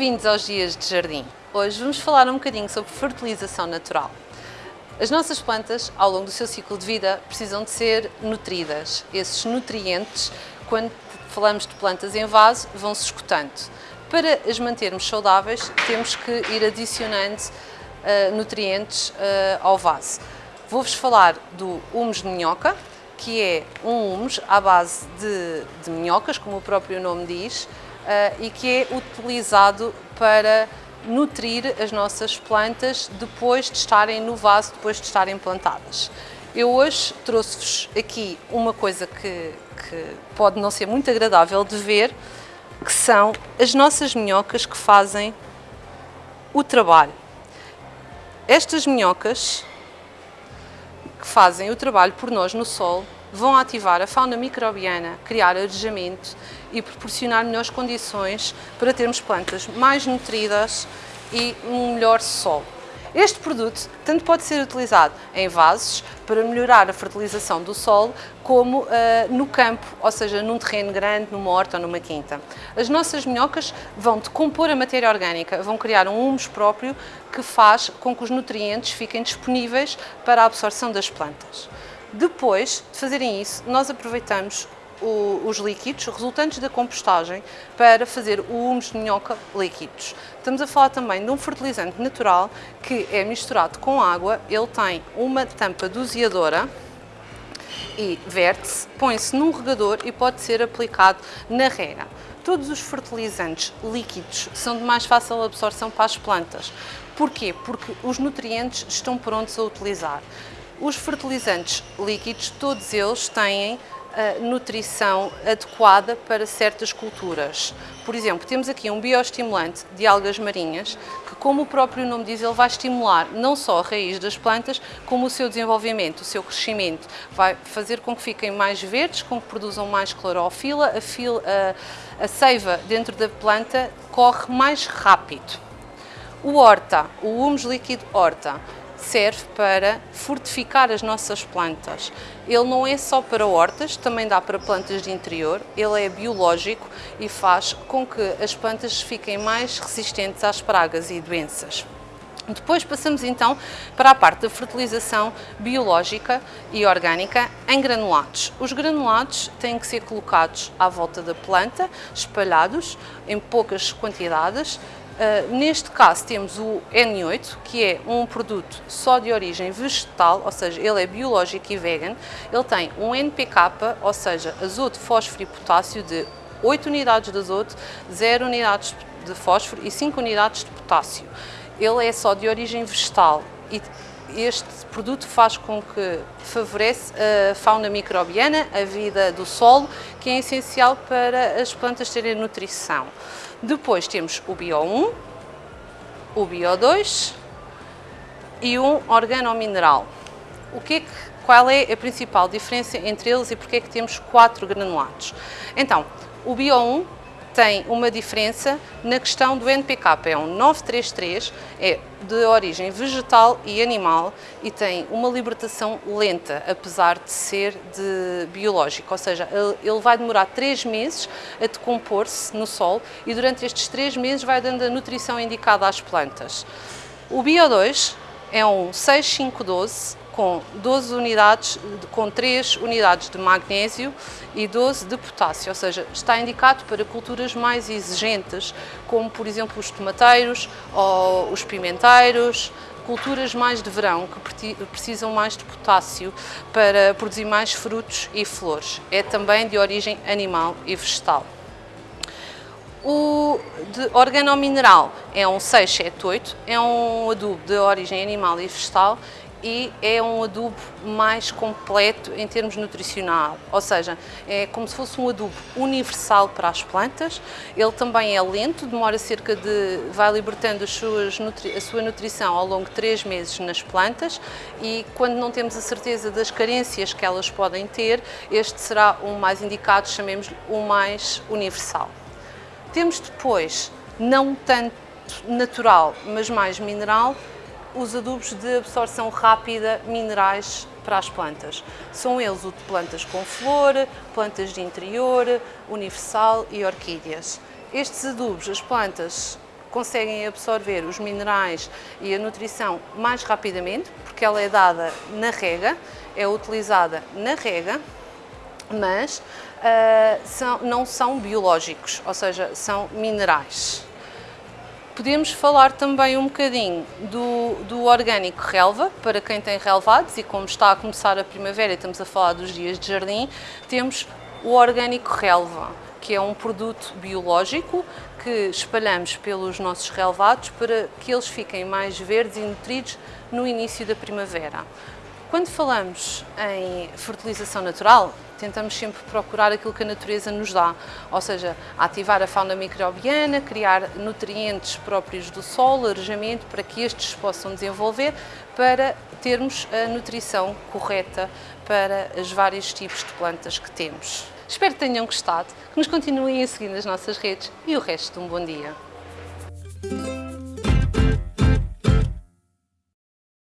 Bem-vindos aos Dias de Jardim. Hoje vamos falar um bocadinho sobre fertilização natural. As nossas plantas, ao longo do seu ciclo de vida, precisam de ser nutridas. Esses nutrientes, quando falamos de plantas em vaso, vão-se escutando. Para as mantermos saudáveis, temos que ir adicionando uh, nutrientes uh, ao vaso. Vou-vos falar do humus de minhoca, que é um humus à base de, de minhocas, como o próprio nome diz, e que é utilizado para nutrir as nossas plantas depois de estarem no vaso, depois de estarem plantadas. Eu hoje trouxe-vos aqui uma coisa que, que pode não ser muito agradável de ver, que são as nossas minhocas que fazem o trabalho. Estas minhocas que fazem o trabalho por nós no solo vão ativar a fauna microbiana, criar arejamento e proporcionar melhores condições para termos plantas mais nutridas e um melhor solo. Este produto tanto pode ser utilizado em vasos para melhorar a fertilização do solo, como uh, no campo, ou seja, num terreno grande, numa horta ou numa quinta. As nossas minhocas vão decompor a matéria orgânica, vão criar um humus próprio que faz com que os nutrientes fiquem disponíveis para a absorção das plantas. Depois de fazerem isso, nós aproveitamos o, os líquidos resultantes da compostagem para fazer o humus de minhoca líquidos. Estamos a falar também de um fertilizante natural que é misturado com água, ele tem uma tampa doseadora e verte-se, põe-se num regador e pode ser aplicado na rega. Todos os fertilizantes líquidos são de mais fácil absorção para as plantas. Porquê? Porque os nutrientes estão prontos a utilizar. Os fertilizantes líquidos, todos eles têm a nutrição adequada para certas culturas. Por exemplo, temos aqui um bioestimulante de algas marinhas que, como o próprio nome diz, ele vai estimular não só a raiz das plantas, como o seu desenvolvimento, o seu crescimento. Vai fazer com que fiquem mais verdes, com que produzam mais clorofila, a, fil, a, a seiva dentro da planta corre mais rápido. O horta, o humus líquido horta, serve para fortificar as nossas plantas. Ele não é só para hortas, também dá para plantas de interior, ele é biológico e faz com que as plantas fiquem mais resistentes às pragas e doenças. Depois passamos então para a parte da fertilização biológica e orgânica em granulados. Os granulados têm que ser colocados à volta da planta, espalhados em poucas quantidades, Uh, neste caso temos o N8, que é um produto só de origem vegetal, ou seja, ele é biológico e vegan. Ele tem um NPK, ou seja, azoto, fósforo e potássio de 8 unidades de azoto, 0 unidades de fósforo e 5 unidades de potássio. Ele é só de origem vegetal e este produto faz com que favorece a fauna microbiana, a vida do solo, que é essencial para as plantas terem nutrição. Depois temos o Bio1, o Bio2 e um organomineral. O que é que, qual é a principal diferença entre eles e porque é que temos quatro granulados? Então, o Bio1 tem uma diferença na questão do NPK, é um 933, é de origem vegetal e animal e tem uma libertação lenta, apesar de ser de biológico, ou seja, ele vai demorar 3 meses a decompor-se no solo e durante estes 3 meses vai dando a nutrição indicada às plantas. O Bio2 é um 6512 com 12 unidades, com 3 unidades de magnésio e 12 de potássio, ou seja, está indicado para culturas mais exigentes, como por exemplo os tomateiros ou os pimenteiros, culturas mais de verão que precisam mais de potássio para produzir mais frutos e flores. É também de origem animal e vegetal. O de organomineral é um 678, é um adubo de origem animal e vegetal e é um adubo mais completo em termos nutricional, ou seja, é como se fosse um adubo universal para as plantas, ele também é lento, demora cerca de, vai libertando a sua nutrição ao longo de três meses nas plantas e quando não temos a certeza das carências que elas podem ter, este será o mais indicado, chamemos-lhe o mais universal. Temos depois, não tanto natural, mas mais mineral, os adubos de absorção rápida minerais para as plantas. São eles o de plantas com flor, plantas de interior, universal e orquídeas. Estes adubos, as plantas conseguem absorver os minerais e a nutrição mais rapidamente, porque ela é dada na rega, é utilizada na rega, mas uh, são, não são biológicos, ou seja, são minerais. Podemos falar também um bocadinho do, do orgânico relva, para quem tem relevados e como está a começar a primavera estamos a falar dos dias de jardim, temos o orgânico relva, que é um produto biológico que espalhamos pelos nossos relevados para que eles fiquem mais verdes e nutridos no início da primavera. Quando falamos em fertilização natural, tentamos sempre procurar aquilo que a natureza nos dá, ou seja, ativar a fauna microbiana, criar nutrientes próprios do solo, arejamento, para que estes possam desenvolver, para termos a nutrição correta para os vários tipos de plantas que temos. Espero que tenham gostado, que nos continuem a seguir nas nossas redes e o resto de um bom dia.